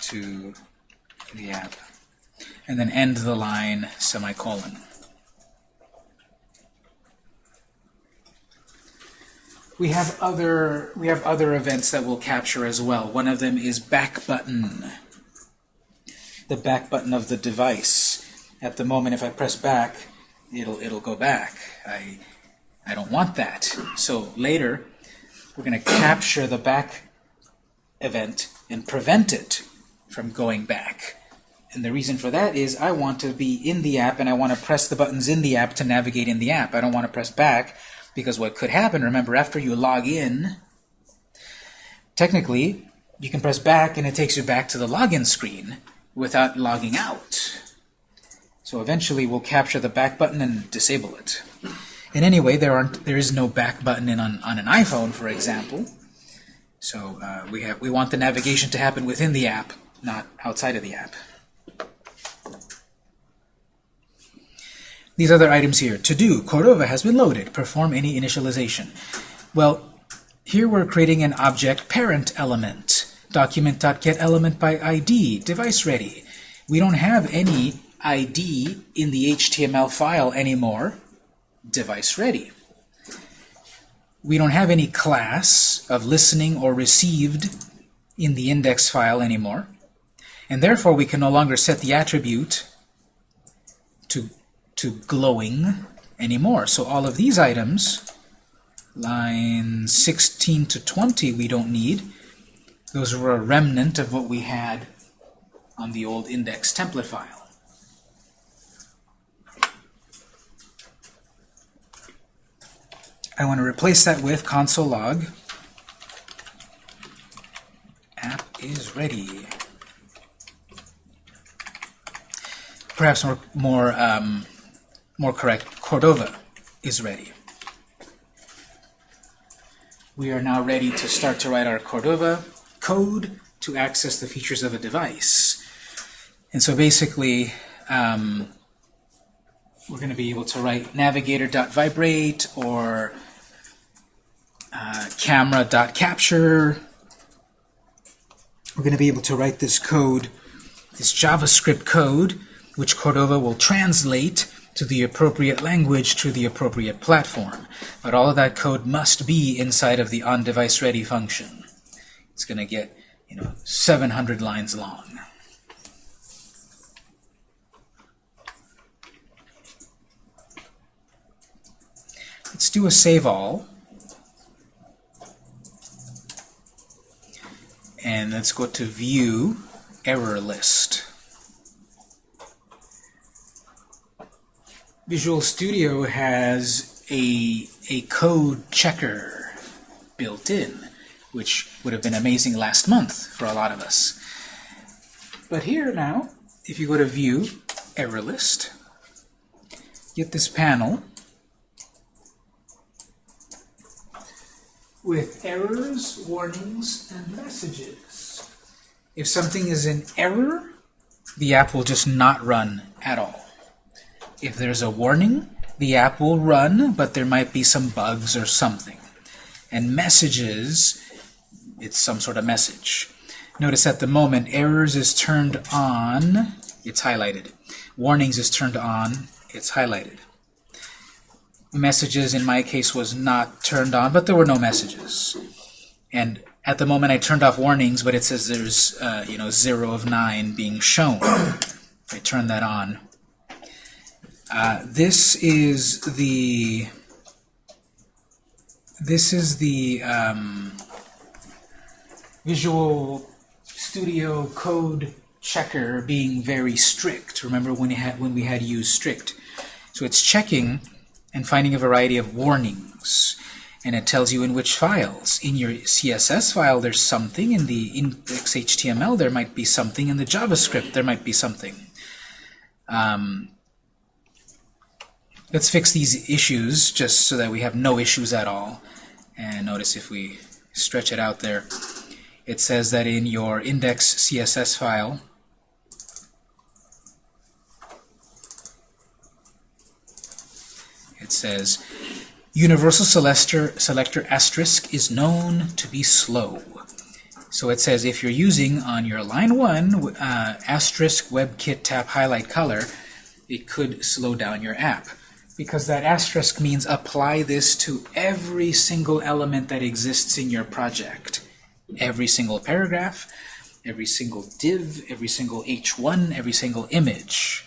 to the app. And then end the line, semicolon. We have other we have other events that we'll capture as well. One of them is back button. The back button of the device at the moment if I press back, it'll it'll go back. I I don't want that. So later, we're going to capture the back event and prevent it from going back. And the reason for that is I want to be in the app and I want to press the buttons in the app to navigate in the app. I don't want to press back because what could happen, remember, after you log in, technically, you can press back and it takes you back to the login screen without logging out. So eventually we'll capture the back button and disable it. And anyway, there aren't there is no back button in on, on an iPhone, for example. So uh, we have we want the navigation to happen within the app, not outside of the app. These other items here. To do, Cordova has been loaded. Perform any initialization. Well, here we're creating an object parent element. Document.get by ID, device ready. We don't have any ID in the HTML file anymore, device ready. We don't have any class of listening or received in the index file anymore, and therefore we can no longer set the attribute to, to glowing anymore. So all of these items, line 16 to 20, we don't need. Those were a remnant of what we had on the old index template file. I want to replace that with console log. App is ready. Perhaps more more um, more correct. Cordova is ready. We are now ready to start to write our Cordova code to access the features of a device. And so basically, um, we're going to be able to write navigator.vibrate or uh, camera.capture. We're going to be able to write this code, this JavaScript code, which Cordova will translate to the appropriate language to the appropriate platform. But all of that code must be inside of the on-device ready function. It's going to get, you know, 700 lines long. Let's do a save all. And let's go to view error list. Visual Studio has a, a code checker built in, which would have been amazing last month for a lot of us. But here now, if you go to View, Error List, get this panel with errors, warnings, and messages. If something is an error, the app will just not run at all. If there's a warning, the app will run, but there might be some bugs or something. And messages, it's some sort of message. Notice at the moment, errors is turned on, it's highlighted. Warnings is turned on, it's highlighted. Messages, in my case, was not turned on, but there were no messages. And at the moment, I turned off warnings, but it says there's, uh, you know, 0 of 9 being shown. I turn that on. Uh, this is the this is the um, Visual Studio Code checker being very strict. Remember when, had, when we had used strict. So it's checking and finding a variety of warnings. And it tells you in which files. In your CSS file, there's something. In the index HTML, there might be something. In the JavaScript, there might be something. Um, let's fix these issues just so that we have no issues at all. And notice if we stretch it out there, it says that in your index CSS file, it says universal selector, selector asterisk is known to be slow. So it says if you're using on your line 1 uh, asterisk WebKit tap highlight color, it could slow down your app. Because that asterisk means apply this to every single element that exists in your project. Every single paragraph, every single div, every single h1, every single image.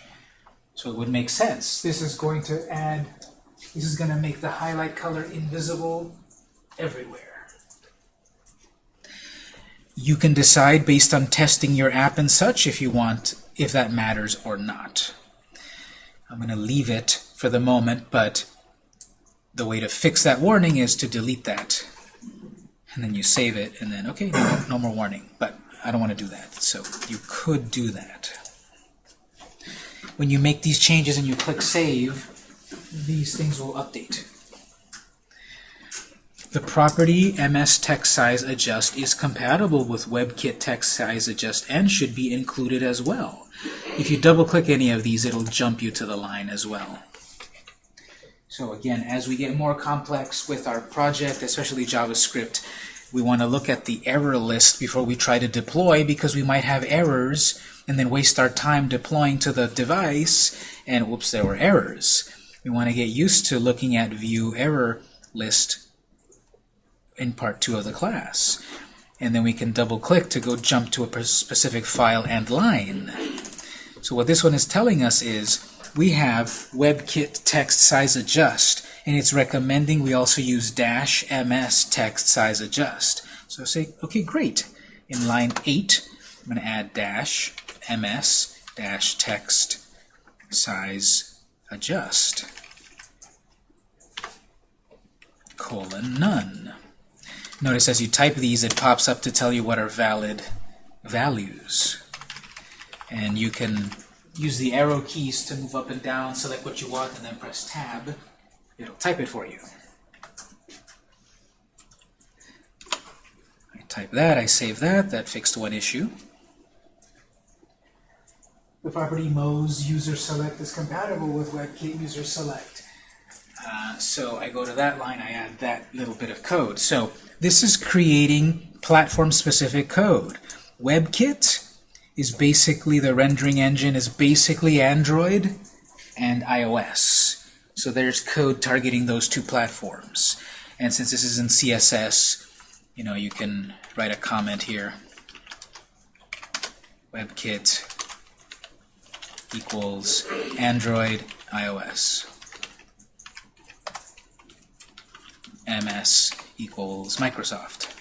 So it would make sense. This is going to add, this is going to make the highlight color invisible everywhere. you can decide based on testing your app and such if you want, if that matters or not. I'm going to leave it for the moment, but the way to fix that warning is to delete that. And then you save it, and then, okay, no, no more warning. But I don't want to do that, so you could do that. When you make these changes and you click Save, these things will update. The property MS text size adjust is compatible with WebKit text size adjust and should be included as well. If you double click any of these, it'll jump you to the line as well. So again, as we get more complex with our project, especially JavaScript, we want to look at the error list before we try to deploy because we might have errors and then waste our time deploying to the device and whoops, there were errors. We want to get used to looking at view error list in part 2 of the class. And then we can double click to go jump to a specific file and line. So what this one is telling us is we have WebKit text size adjust and it's recommending we also use dash ms text size adjust. So say, okay, great. In line 8, I'm going to add dash ms dash text size adjust colon none. Notice as you type these, it pops up to tell you what are valid values. And you can use the arrow keys to move up and down, select what you want, and then press Tab. It'll type it for you. I type that, I save that, that fixed one issue. The property Moz user select is compatible with WebKit user select. Uh, so I go to that line, I add that little bit of code. So this is creating platform-specific code. WebKit is basically the rendering engine is basically Android and iOS. So there's code targeting those two platforms. And since this is in CSS, you know, you can write a comment here. WebKit equals Android, iOS. MS equals Microsoft.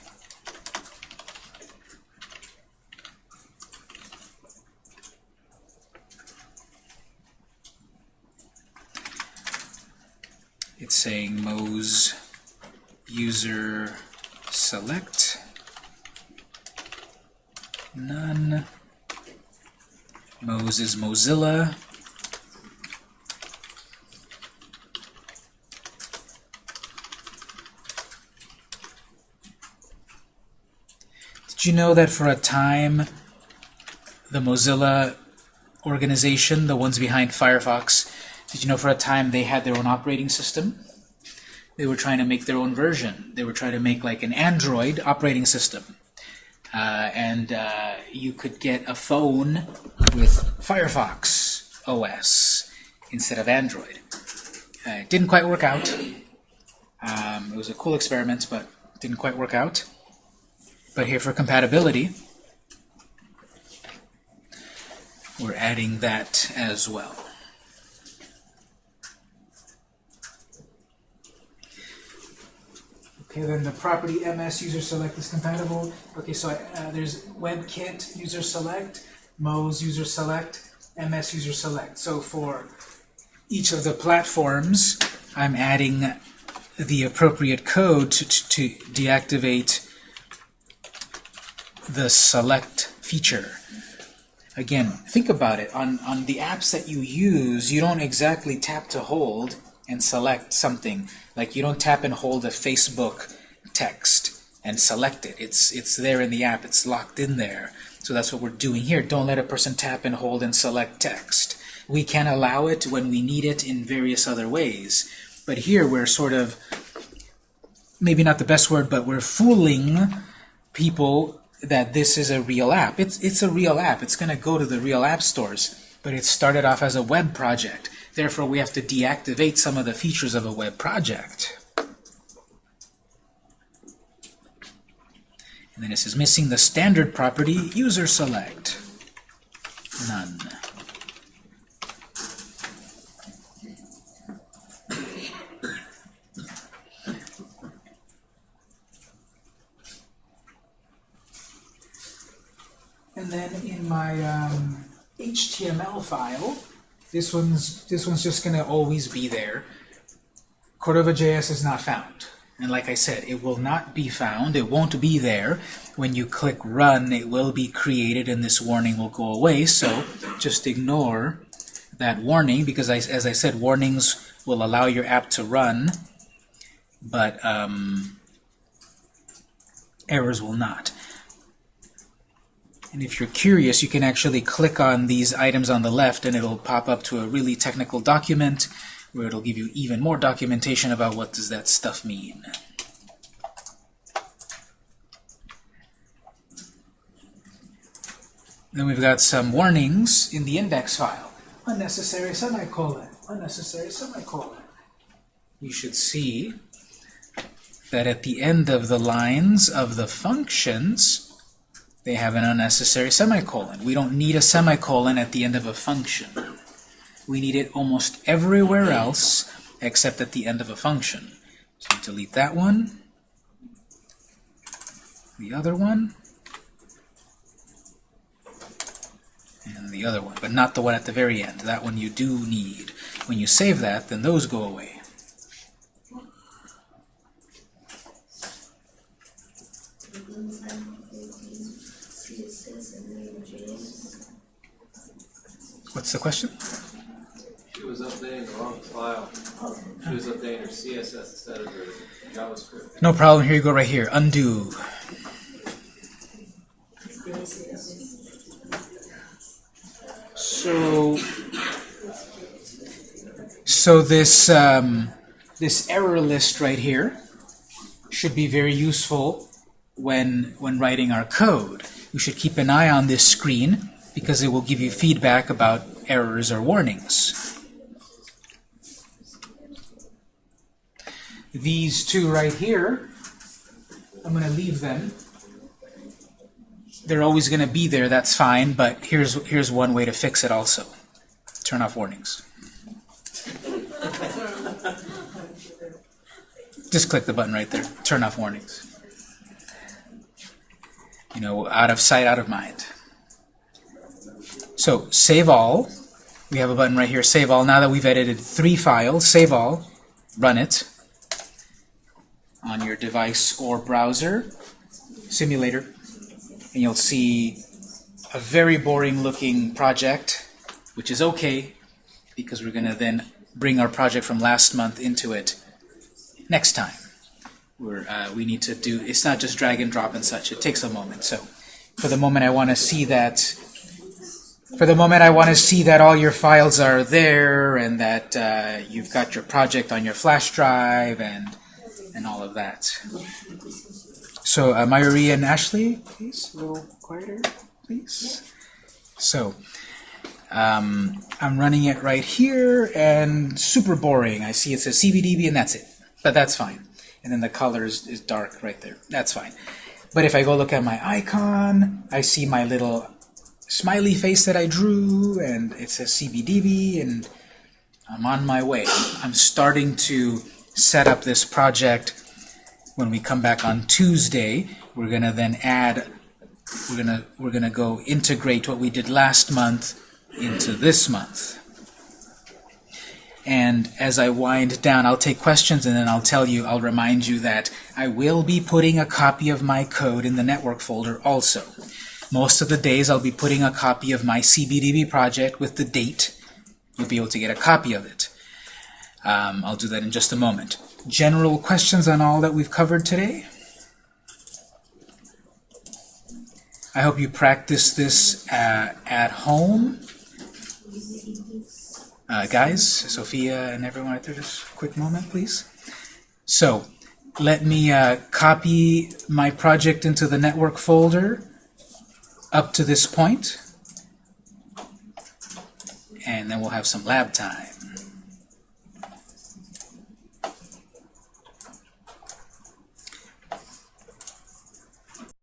It's saying Moz user select none. Moz is Mozilla. Did you know that for a time the Mozilla organization, the ones behind Firefox, did you know for a time they had their own operating system? They were trying to make their own version. They were trying to make like an Android operating system. Uh, and uh, you could get a phone with Firefox OS instead of Android. Uh, it didn't quite work out. Um, it was a cool experiment, but didn't quite work out. But here for compatibility, we're adding that as well. Okay, then the property MS user select is compatible. Okay, so uh, there's WebKit user select, Moz user select, MS user select. So for each of the platforms, I'm adding the appropriate code to, to, to deactivate the select feature. Again, think about it. On, on the apps that you use, you don't exactly tap to hold and select something. Like you don't tap and hold a Facebook text and select it. It's, it's there in the app. It's locked in there. So that's what we're doing here. Don't let a person tap and hold and select text. We can allow it when we need it in various other ways. But here we're sort of, maybe not the best word, but we're fooling people that this is a real app. It's, it's a real app. It's going to go to the real app stores. But it started off as a web project. Therefore, we have to deactivate some of the features of a web project. And then it says missing the standard property user select. None. And then in my um, HTML file, this one's this one's just gonna always be there. Cordova.js is not found. And like I said, it will not be found. It won't be there. When you click run, it will be created and this warning will go away. So just ignore that warning because I, as I said, warnings will allow your app to run, but um, errors will not. And if you're curious, you can actually click on these items on the left and it'll pop up to a really technical document where it'll give you even more documentation about what does that stuff mean. Then we've got some warnings in the index file. Unnecessary semicolon, unnecessary semicolon. You should see that at the end of the lines of the functions, they have an unnecessary semicolon. We don't need a semicolon at the end of a function. We need it almost everywhere else except at the end of a function. So delete that one, the other one, and the other one, but not the one at the very end. That one you do need. When you save that, then those go away. What's the question? She was updating the wrong file. She was updating her CSS instead of her JavaScript. No problem. Here you go right here. Undo. So, so this um, this error list right here should be very useful when when writing our code. We should keep an eye on this screen because it will give you feedback about errors or warnings. These two right here, I'm going to leave them. They're always going to be there, that's fine, but here's, here's one way to fix it also. Turn off warnings. Just click the button right there. Turn off warnings. You know, out of sight, out of mind. So, save all. We have a button right here, save all. Now that we've edited three files, save all, run it on your device or browser, simulator, and you'll see a very boring looking project, which is okay, because we're going to then bring our project from last month into it next time. We're, uh, we need to do, it's not just drag and drop and such, it takes a moment. So for the moment I want to see that, for the moment I want to see that all your files are there and that uh, you've got your project on your flash drive and and all of that. So, uh, and Ashley, please, a little quieter, please. So, um, I'm running it right here, and super boring. I see it says CBDB, and that's it. But that's fine. And then the color is, is dark right there. That's fine. But if I go look at my icon, I see my little smiley face that I drew, and it says CBDB, and I'm on my way. I'm starting to set up this project when we come back on Tuesday. We're gonna then add we're gonna we're gonna go integrate what we did last month into this month. And as I wind down I'll take questions and then I'll tell you I'll remind you that I will be putting a copy of my code in the network folder also most of the days I'll be putting a copy of my CBDB project with the date you'll be able to get a copy of it um, I'll do that in just a moment. General questions on all that we've covered today? I hope you practice this uh, at home. Uh, guys, Sophia and everyone out there, just a quick moment, please. So, let me uh, copy my project into the network folder up to this point, and then we'll have some lab time.